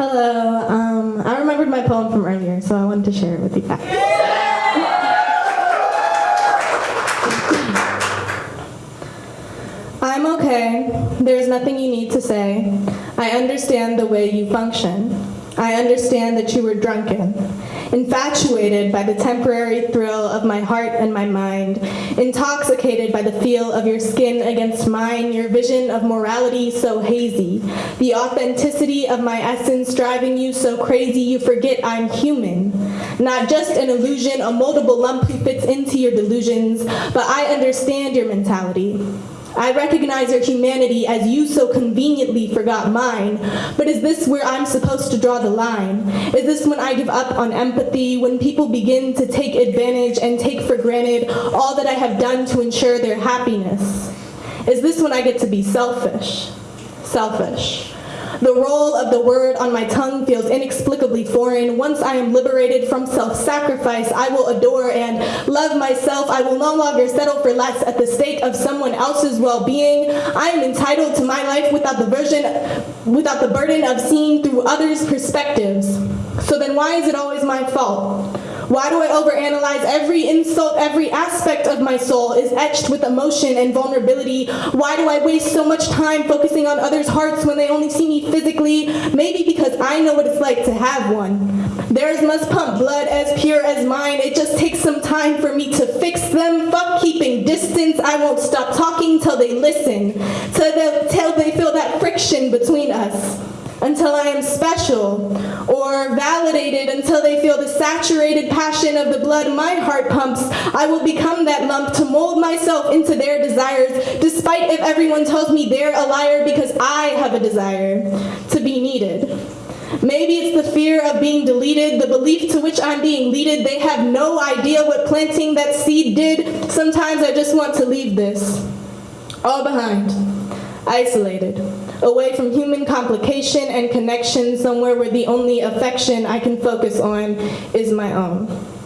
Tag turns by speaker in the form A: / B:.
A: Hello. Um, I remembered my poem from earlier, so I wanted to share it with you guys. I'm okay. There's nothing you need to say. I understand the way you function. I understand that you were drunken, infatuated by the temporary thrill of my heart and my mind, intoxicated by the feel of your skin against mine, your vision of morality so hazy, the authenticity of my essence driving you so crazy you forget I'm human. Not just an illusion, a moldable lump who fits into your delusions, but I understand your mentality. I recognize your humanity as you so conveniently forgot mine, but is this where I'm supposed to draw the line? Is this when I give up on empathy, when people begin to take advantage and take for granted all that I have done to ensure their happiness? Is this when I get to be selfish? Selfish. The role of the word on my tongue feels inexplicably foreign. Once I am liberated from self-sacrifice, I will adore and love myself. I will no longer settle for less at the stake of someone else's well-being. I am entitled to my life without the version, without the burden of seeing through others' perspectives. So then why is it always my fault? Why do I overanalyze every insult, every aspect of my soul is etched with emotion and vulnerability? Why do I waste so much time focusing on others' hearts when they only see me physically? Maybe because I know what it's like to have one. Theirs must pump blood as pure as mine. It just takes some time for me to fix them. Fuck keeping distance. I won't stop talking till they listen, till they, till they feel that friction between us until I am special, or validated until they feel the saturated passion of the blood my heart pumps. I will become that lump to mold myself into their desires, despite if everyone tells me they're a liar because I have a desire to be needed. Maybe it's the fear of being deleted, the belief to which I'm being leaded. They have no idea what planting that seed did. Sometimes I just want to leave this all behind, isolated away from human complication and connection, somewhere where the only affection I can focus on is my own.